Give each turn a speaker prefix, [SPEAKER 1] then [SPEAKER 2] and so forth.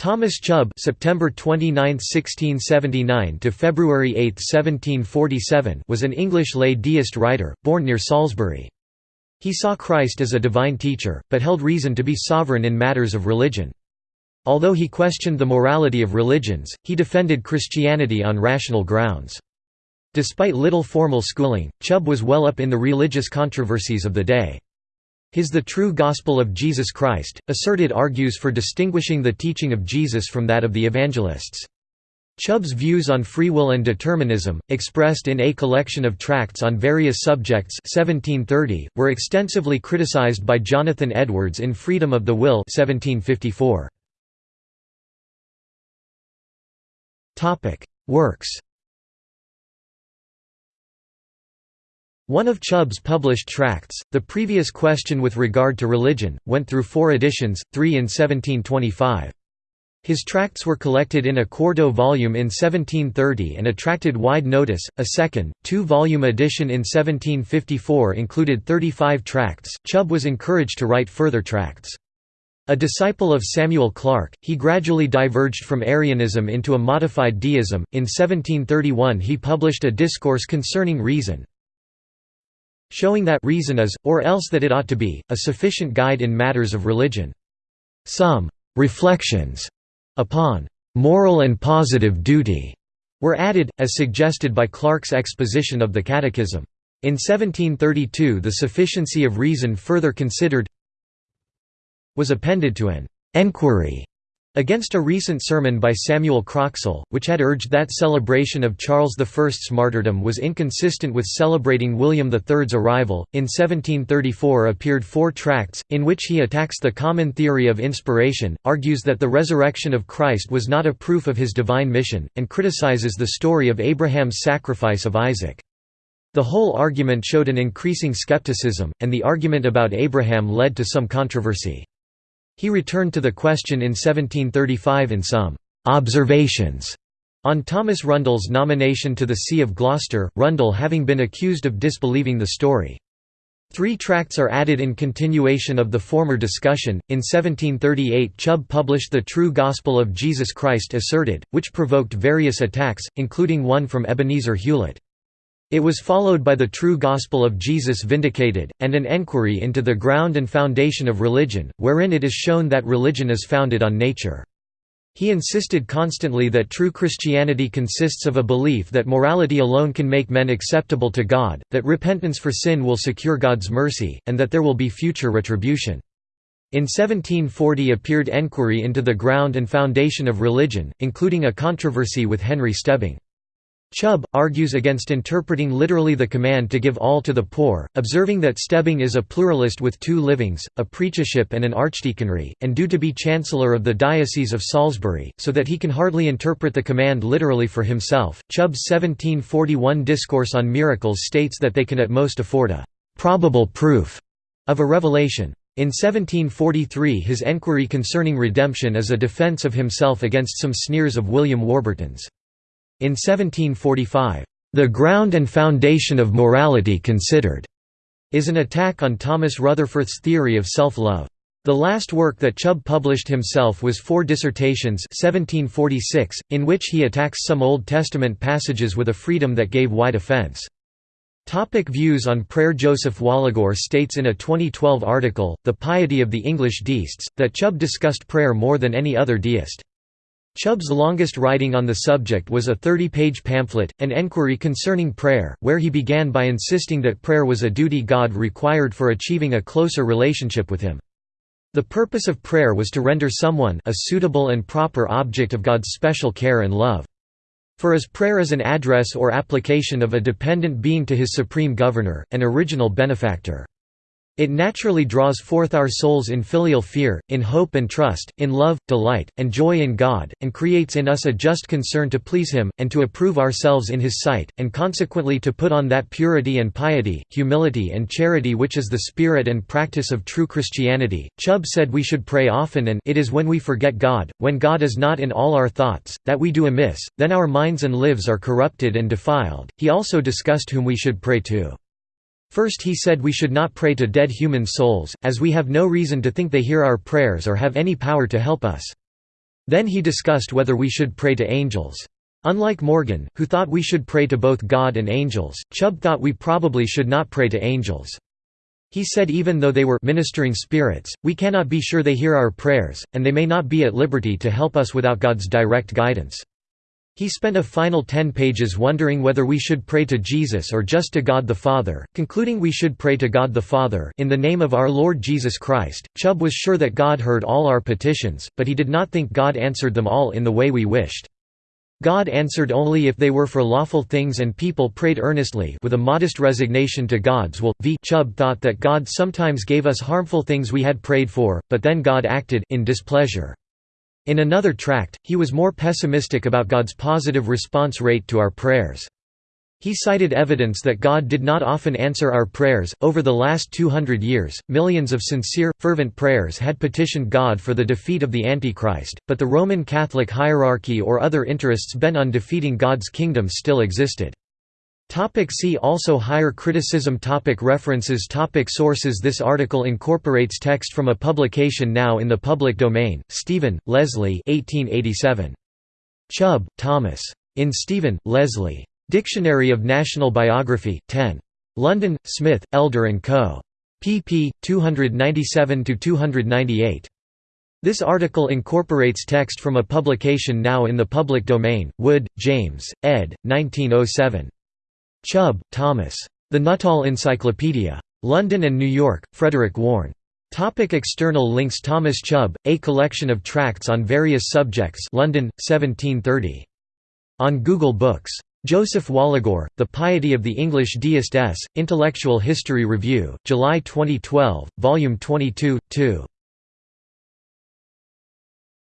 [SPEAKER 1] Thomas Chubb September 29, 1679 to February 8, 1747 was an English lay deist writer, born near Salisbury. He saw Christ as a divine teacher, but held reason to be sovereign in matters of religion. Although he questioned the morality of religions, he defended Christianity on rational grounds. Despite little formal schooling, Chubb was well up in the religious controversies of the day. His The True Gospel of Jesus Christ, asserted argues for distinguishing the teaching of Jesus from that of the evangelists. Chubb's views on free will and determinism, expressed in a collection of tracts on various subjects 1730, were extensively criticized by Jonathan Edwards in Freedom of the Will 1754. Works One of Chubb's published tracts, The Previous Question with Regard to Religion, went through four editions, three in 1725. His tracts were collected in a quarto volume in 1730 and attracted wide notice. A second, two volume edition in 1754 included 35 tracts. Chubb was encouraged to write further tracts. A disciple of Samuel Clarke, he gradually diverged from Arianism into a modified deism. In 1731 he published a discourse concerning reason, showing that reason is, or else that it ought to be, a sufficient guide in matters of religion. Some «reflections» upon «moral and positive duty» were added, as suggested by Clarke's exposition of the Catechism. In 1732 the sufficiency of reason further considered was appended to an «enquiry» Against a recent sermon by Samuel Croxall, which had urged that celebration of Charles I's martyrdom was inconsistent with celebrating William III's arrival, in 1734 appeared four tracts, in which he attacks the common theory of inspiration, argues that the resurrection of Christ was not a proof of his divine mission, and criticizes the story of Abraham's sacrifice of Isaac. The whole argument showed an increasing skepticism, and the argument about Abraham led to some controversy. He returned to the question in 1735 in some «observations» on Thomas Rundle's nomination to the See of Gloucester, Rundle having been accused of disbelieving the story. Three tracts are added in continuation of the former discussion. In 1738, Chubb published The True Gospel of Jesus Christ Asserted, which provoked various attacks, including one from Ebenezer Hewlett. It was followed by the true gospel of Jesus vindicated, and an enquiry into the ground and foundation of religion, wherein it is shown that religion is founded on nature. He insisted constantly that true Christianity consists of a belief that morality alone can make men acceptable to God, that repentance for sin will secure God's mercy, and that there will be future retribution. In 1740 appeared Enquiry into the Ground and Foundation of Religion, including a controversy with Henry Stebbing. Chubb, argues against interpreting literally the command to give all to the poor, observing that Stebbing is a pluralist with two livings, a preachership and an archdeaconry, and due to be chancellor of the Diocese of Salisbury, so that he can hardly interpret the command literally for himself. Chubb's 1741 Discourse on Miracles states that they can at most afford a «probable proof» of a revelation. In 1743 his enquiry concerning redemption is a defence of himself against some sneers of William Warburton's. In 1745, "...the ground and foundation of morality considered," is an attack on Thomas Rutherforth's theory of self-love. The last work that Chubb published himself was Four Dissertations 1746, in which he attacks some Old Testament passages with a freedom that gave wide offense. Topic views on prayer Joseph Waligore states in a 2012 article, The Piety of the English Deists, that Chubb discussed prayer more than any other deist. Chubb's longest writing on the subject was a 30-page pamphlet, An Enquiry Concerning Prayer, where he began by insisting that prayer was a duty God required for achieving a closer relationship with him. The purpose of prayer was to render someone a suitable and proper object of God's special care and love. For as prayer is an address or application of a dependent being to his supreme governor, an original benefactor. It naturally draws forth our souls in filial fear, in hope and trust, in love, delight, and joy in God, and creates in us a just concern to please Him, and to approve ourselves in His sight, and consequently to put on that purity and piety, humility and charity which is the spirit and practice of true Christianity. Chubb said we should pray often and it is when we forget God, when God is not in all our thoughts, that we do amiss, then our minds and lives are corrupted and defiled. He also discussed whom we should pray to. First he said we should not pray to dead human souls, as we have no reason to think they hear our prayers or have any power to help us. Then he discussed whether we should pray to angels. Unlike Morgan, who thought we should pray to both God and angels, Chubb thought we probably should not pray to angels. He said even though they were ministering spirits, we cannot be sure they hear our prayers, and they may not be at liberty to help us without God's direct guidance. He spent a final ten pages wondering whether we should pray to Jesus or just to God the Father, concluding we should pray to God the Father in the name of our Lord Jesus Christ. Chubb was sure that God heard all our petitions, but he did not think God answered them all in the way we wished. God answered only if they were for lawful things and people prayed earnestly with a modest resignation to God's will. V. Chubb thought that God sometimes gave us harmful things we had prayed for, but then God acted in displeasure. In another tract, he was more pessimistic about God's positive response rate to our prayers. He cited evidence that God did not often answer our prayers. Over the last 200 years, millions of sincere, fervent prayers had petitioned God for the defeat of the Antichrist, but the Roman Catholic hierarchy or other interests bent on defeating God's kingdom still existed. Topic see also Higher criticism topic References topic Sources This article incorporates text from a publication now in the public domain, Stephen, Leslie 1887. Chubb, Thomas. In Stephen, Leslie. Dictionary of National Biography, 10. London, Smith, Elder & Co. pp. 297–298. This article incorporates text from a publication now in the public domain, Wood, James, ed. 1907. Chubb, Thomas. The Nuttall Encyclopedia. London and New York, Frederick Warne. Topic external links Thomas Chubb, A Collection of Tracts on Various Subjects London, 1730. On Google Books Joseph Waligore, The Piety of the English Deist S. Intellectual History Review, July 2012, Volume 22, 2.